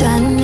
转。